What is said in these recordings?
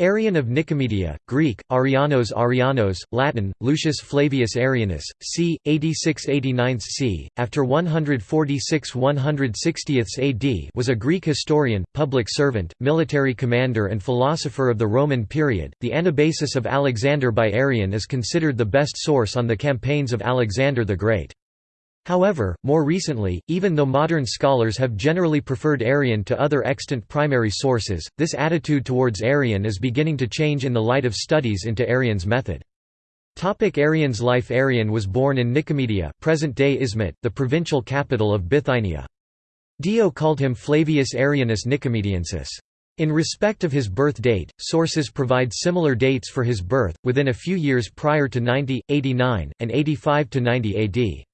Arrian of Nicomedia, Greek, Arianos Arianos, Latin, Lucius Flavius Arrianus, c. 86–89 c. after 146 160 AD was a Greek historian, public servant, military commander and philosopher of the Roman period. The Anabasis of Alexander by Arrian is considered the best source on the campaigns of Alexander the Great. However, more recently, even though modern scholars have generally preferred Arrian to other extant primary sources, this attitude towards Arrian is beginning to change in the light of studies into Arrian's method. Topic Arrian's life Arrian was born in Nicomedia present-day Izmit, the provincial capital of Bithynia. Dio called him Flavius Arrianus Nicomediensis. In respect of his birth date, sources provide similar dates for his birth, within a few years prior to 90, 89, and 85 to 90 AD.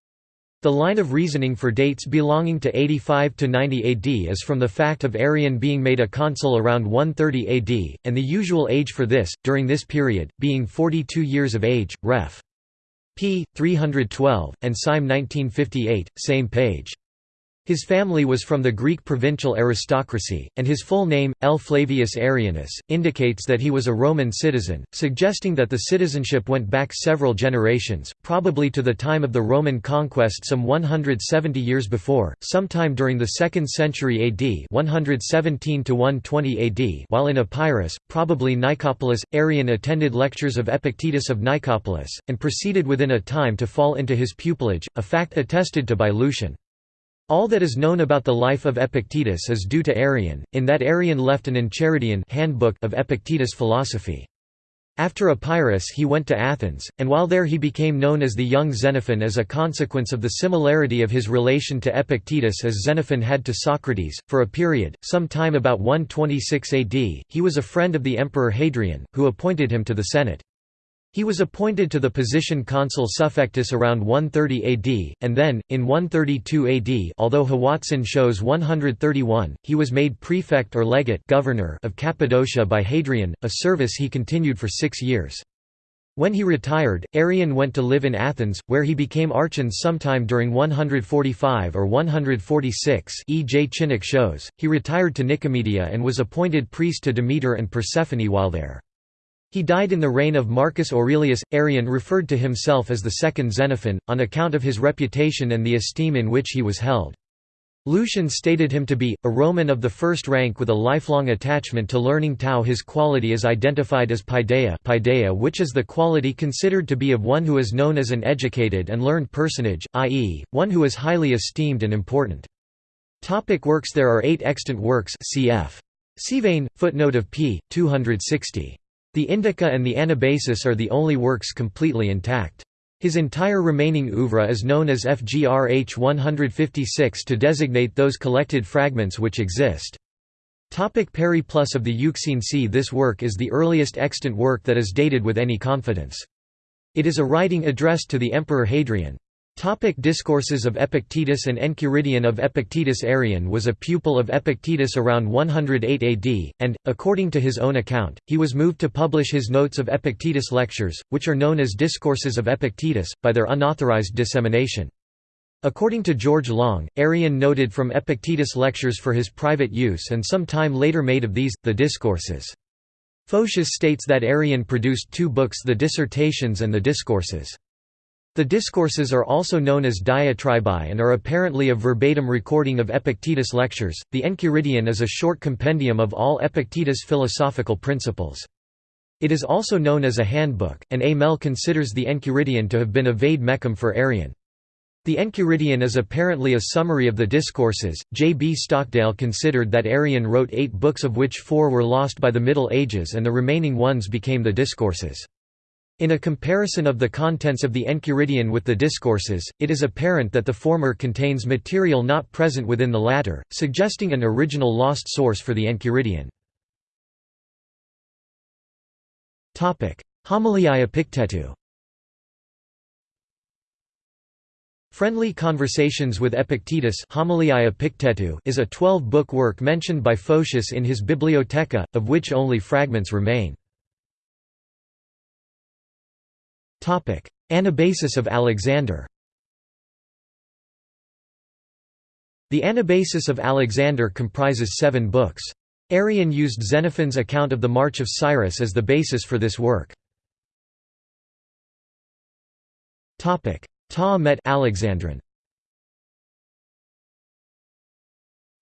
The line of reasoning for dates belonging to 85 to 90 AD is from the fact of Arrian being made a consul around 130 AD, and the usual age for this, during this period, being 42 years of age, ref. p. 312, and Syme 1958, same page. His family was from the Greek provincial aristocracy, and his full name, L. Flavius Arrianus, indicates that he was a Roman citizen, suggesting that the citizenship went back several generations, probably to the time of the Roman conquest some 170 years before, sometime during the 2nd century AD 117 AD while in Epirus, probably Nicopolis, Arrian attended lectures of Epictetus of Nicopolis, and proceeded within a time to fall into his pupillage, a fact attested to by Lucian. All that is known about the life of Epictetus is due to Arrian, in that Arrian left an Enchiridion handbook of Epictetus' philosophy. After Epirus he went to Athens, and while there he became known as the young Xenophon as a consequence of the similarity of his relation to Epictetus as Xenophon had to Socrates. For a period, some time about 126 AD, he was a friend of the emperor Hadrian, who appointed him to the Senate. He was appointed to the position consul suffectus around 130 AD, and then, in 132 AD although Howatson shows 131, he was made prefect or legate governor of Cappadocia by Hadrian, a service he continued for six years. When he retired, Arrian went to live in Athens, where he became archon sometime during 145 or 146 E. J. Chinnock shows. He retired to Nicomedia and was appointed priest to Demeter and Persephone while there. He died in the reign of Marcus Aurelius. Arrian referred to himself as the second Xenophon, on account of his reputation and the esteem in which he was held. Lucian stated him to be, a Roman of the first rank with a lifelong attachment to learning Tao his quality is identified as paideia, paideia which is the quality considered to be of one who is known as an educated and learned personage, i.e., one who is highly esteemed and important. Topic works There are eight extant works cf. Syvanne, footnote of p. 260. The Indica and the Anabasis are the only works completely intact. His entire remaining oeuvre is known as FGRH 156 to designate those collected fragments which exist. Topic Periplus of the Euxine Sea This work is the earliest extant work that is dated with any confidence. It is a writing addressed to the Emperor Hadrian. Topic Discourses of Epictetus and Enchiridion of Epictetus Arrian was a pupil of Epictetus around 108 AD, and, according to his own account, he was moved to publish his notes of Epictetus lectures, which are known as Discourses of Epictetus, by their unauthorized dissemination. According to George Long, Arrian noted from Epictetus lectures for his private use and some time later made of these, the Discourses. Photius states that Arrian produced two books the Dissertations and the Discourses. The discourses are also known as diatribae and are apparently a verbatim recording of Epictetus' lectures. The Enchiridion is a short compendium of all Epictetus' philosophical principles. It is also known as a handbook, and A. Mell considers the Enchiridion to have been a vade mecum for Arrian. The Enchiridion is apparently a summary of the discourses. J. B. Stockdale considered that Arrian wrote eight books of which four were lost by the Middle Ages and the remaining ones became the discourses. In a comparison of the contents of the Enchiridion with the Discourses, it is apparent that the former contains material not present within the latter, suggesting an original lost source for the Enchiridion. Homiliae Epictetu Friendly Conversations with Epictetus is a twelve-book work mentioned by Photius in his Bibliotheca, of which only fragments remain. Anabasis of Alexander The Anabasis of Alexander comprises seven books. Arrian used Xenophon's account of the March of Cyrus as the basis for this work. Ta Met Alexandrin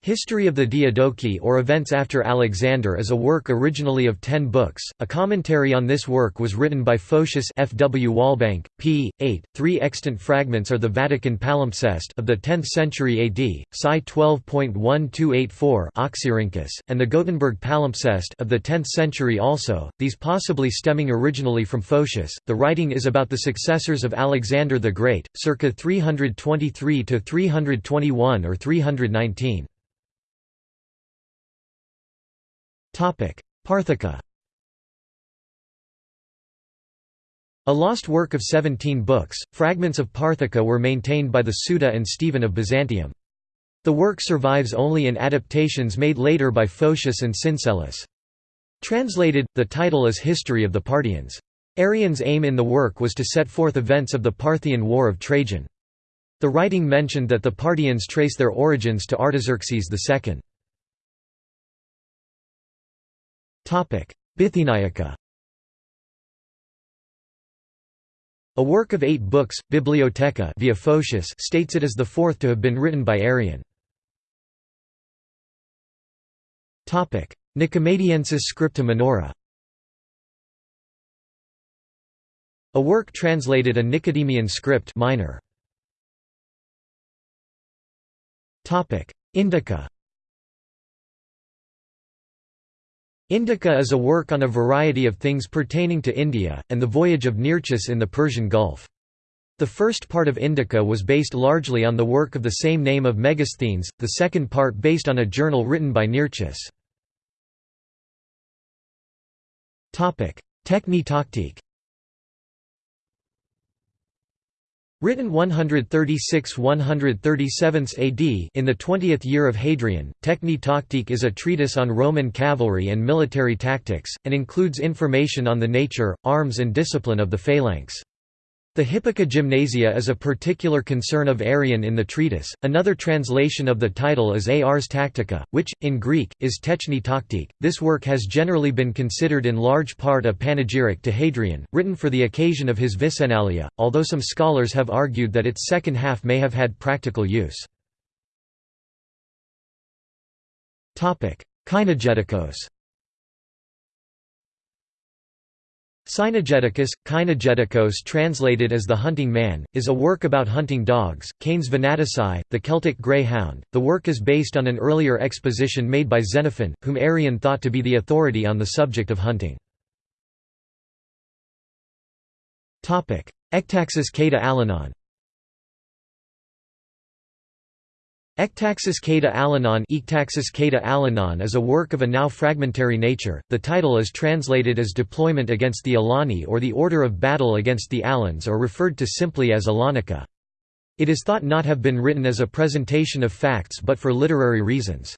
History of the Diadochi or Events after Alexander is a work originally of ten books. A commentary on this work was written by Photius F. W. Walbank, p. 8. Three extant fragments are the Vatican palimpsest of the 10th century AD, Sci 12.1284 Oxyrhynchus, and the Gothenburg palimpsest of the 10th century also, these possibly stemming originally from Photius. The writing is about the successors of Alexander the Great, circa 323 to 321 or 319. Parthika A lost work of 17 books, fragments of Parthika were maintained by the Suda and Stephen of Byzantium. The work survives only in adaptations made later by Photius and Syncellus. Translated, the title is History of the Parthians. Arrian's aim in the work was to set forth events of the Parthian War of Trajan. The writing mentioned that the Parthians trace their origins to Artaxerxes II. Bithyniaca A work of eight books, Bibliotheca via Photius states it is the fourth to have been written by Arrian. Nicomaediensis Scripta Minora. A work translated a Nicodemian script minor. Indica Indica is a work on a variety of things pertaining to India, and the voyage of Nearchus in the Persian Gulf. The first part of Indica was based largely on the work of the same name of Megasthenes, the second part based on a journal written by Nearchus. Techni Written 136–137 AD in the 20th year of Hadrian, Techni Toctique is a treatise on Roman cavalry and military tactics, and includes information on the nature, arms and discipline of the phalanx. The Hippica Gymnasia is a particular concern of Arrian in the treatise. Another translation of the title is Ars Tactica, which, in Greek, is Techni Toctique. This work has generally been considered in large part a panegyric to Hadrian, written for the occasion of his Vicennalia, although some scholars have argued that its second half may have had practical use. Kynogetikos Cynogeticus, Kynogetikos translated as The Hunting Man, is a work about hunting dogs, Canes Venatici, the Celtic Greyhound. The work is based on an earlier exposition made by Xenophon, whom Arrian thought to be the authority on the subject of hunting. Ectaxis Cata Alanon Ectaxis Cata Alanon is a work of a now fragmentary nature. The title is translated as Deployment against the Alani or the Order of Battle against the Alans or referred to simply as Alanica. It is thought not have been written as a presentation of facts but for literary reasons.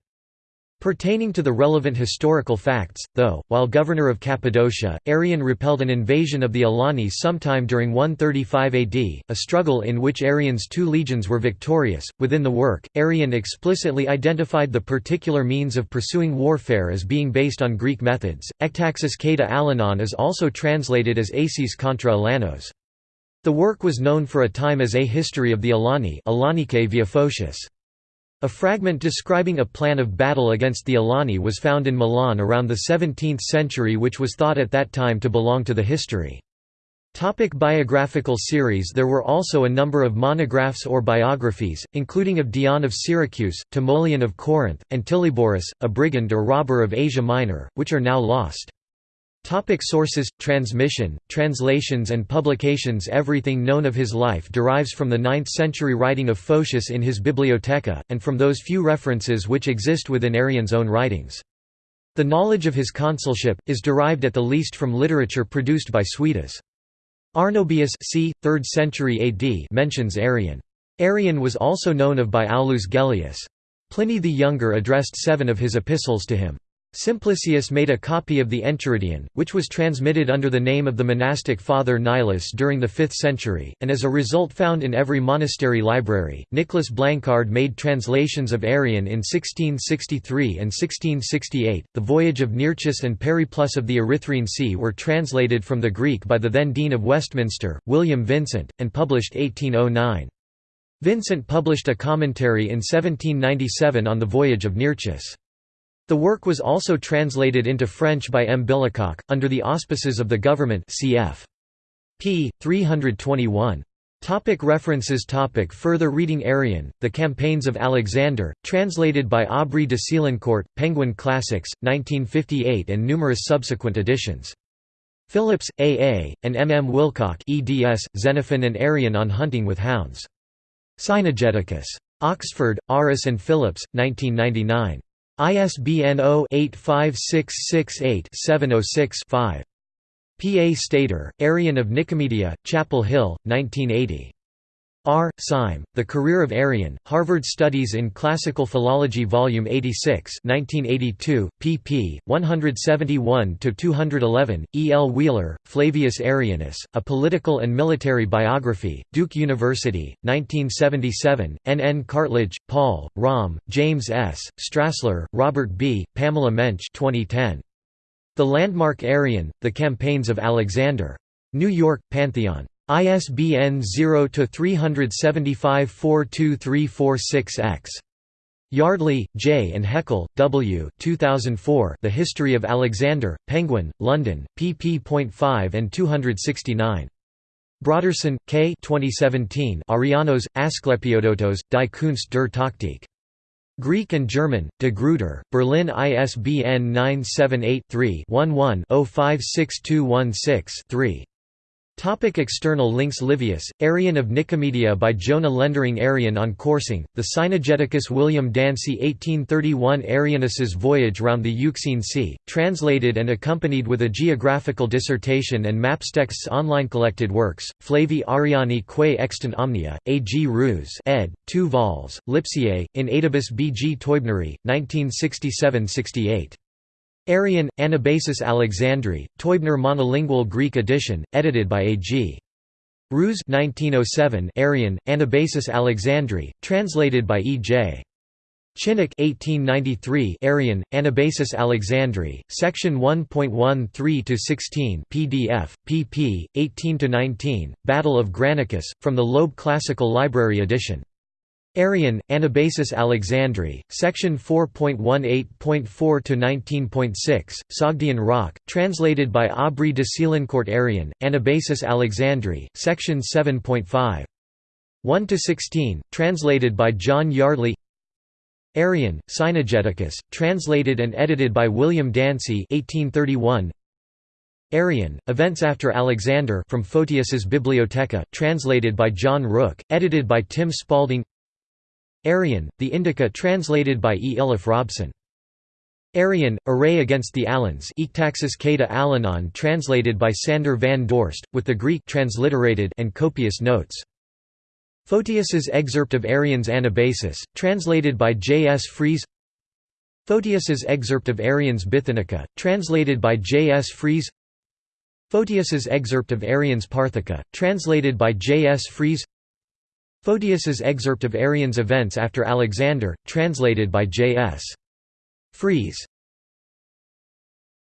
Pertaining to the relevant historical facts, though, while governor of Cappadocia, Arrian repelled an invasion of the Alani sometime during 135 AD, a struggle in which Arrian's two legions were victorious. Within the work, Arrian explicitly identified the particular means of pursuing warfare as being based on Greek methods. Ectaxis Cata Alanon is also translated as Aces contra Alanos. The work was known for a time as A History of the Alani via Photius. A fragment describing a plan of battle against the Alani was found in Milan around the 17th century which was thought at that time to belong to the history. Topic biographical series There were also a number of monographs or biographies, including of Dion of Syracuse, Timoleon of Corinth, and Tilyboris, a brigand or robber of Asia Minor, which are now lost. Topic sources, transmission, translations and publications Everything known of his life derives from the 9th-century writing of Photius in his Bibliotheca, and from those few references which exist within Arrian's own writings. The knowledge of his consulship, is derived at the least from literature produced by Suidas. Arnobius c. 3rd century AD mentions Arrian. Arrian was also known of by Aulus Gellius. Pliny the Younger addressed seven of his epistles to him. Simplicius made a copy of the Enchiridion, which was transmitted under the name of the monastic father Nilus during the 5th century, and as a result found in every monastery library. Nicholas Blancard made translations of Arrian in 1663 and 1668. The Voyage of Nearchus and Periplus of the Erythraean Sea were translated from the Greek by the then Dean of Westminster, William Vincent, and published 1809. Vincent published a commentary in 1797 on the Voyage of Nearchus. The work was also translated into French by M. Billecocq, under the auspices of the government cf. p. 321. Topic references topic Further reading Arrian, The Campaigns of Alexander, translated by Aubrey de Selincourt, Penguin Classics, 1958 and numerous subsequent editions. Phillips, A. A., and M. M. Willcock eds, Xenophon and Arrian on Hunting with Hounds. Cynegeticus. Oxford, Aris and Phillips, 1999. ISBN 0-85668-706-5. P. A. Stadter, Arrian of Nicomedia, Chapel Hill, 1980. R. Syme, The Career of Arrian, Harvard Studies in Classical Philology Vol. 86 1982, pp. 171–211, E. L. Wheeler, Flavius Arrianus, A Political and Military Biography, Duke University, 1977, N. N. Cartledge, Paul, Romm, James S., Strassler, Robert B., Pamela Mensch 2010. The Landmark Arrian, The Campaigns of Alexander. New York, Pantheon. ISBN 0-375-42346-X. Yardley, J. and Heckel, W. 2004 The History of Alexander, Penguin, London, pp.5 and 269. Brodersen, K. 2017 Arianos, Asklepiodotos, Die Kunst der Taktik. Greek and German, de Gruyter, Berlin ISBN 978 3 11 056216 3. Topic external links Livius, Arrian of Nicomedia by Jona Lendering Arrian on coursing, the Cynegeticus William Dansey 1831 Arrianus's Voyage round the Euxine Sea, translated and accompanied with a geographical dissertation and maps texts online collected works, Flavi Ariani quae extant omnia, A. G. Roos ed., 2 vols, Lipsiae, in Adibus B. G. Teubneri, 1967–68. Arrian, Anabasis Alexandri, Teubner monolingual Greek edition, edited by A. G. Roos 1907 Arrian, Anabasis Alexandri, translated by E. J. Chinnock 1893 Arrian, Anabasis Alexandri, section 1.13-16 PDF, pp. 18-19, Battle of Granicus, from the Loeb Classical Library edition. Arrian, Anabasis Alexandri, section 4.18.4 to 19.6, Sogdian Rock, translated by Aubrey de Selincourt Arrian, Anabasis Alexandri, section 7.5. 1 to 16, translated by John Yardley. Arrian, Cynegeticus, translated and edited by William Dansey 1831. Arrian, Events After Alexander from Photius's Bibliotheca, translated by John Rooke, edited by Tim Spalding Arrian, the Indica translated by E. Iliffe Robson. Arrian, Array Against the Alans Ictaxis Cata Alanon translated by Sander van Dorst, with the Greek transliterated and copious notes. Photius's Excerpt of Arrian's Anabasis, translated by J. S. Fries Photius's Excerpt of Arrian's Bithynica, translated by J. S. Fries Photius's Excerpt of Arrian's Parthica, translated by J. S. Fries Photius's excerpt of Arrian's events after Alexander, translated by J.S. Fries.